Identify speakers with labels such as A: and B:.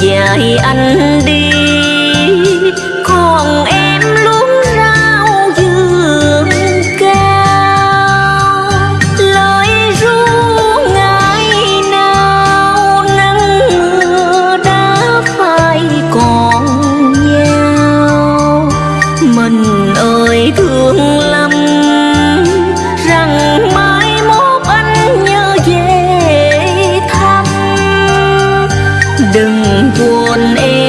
A: dài anh đi. Còn em luống rau dường cao, lời ru ngày nào nắng mưa đã phai còn nhau. Mình đừng buồn em.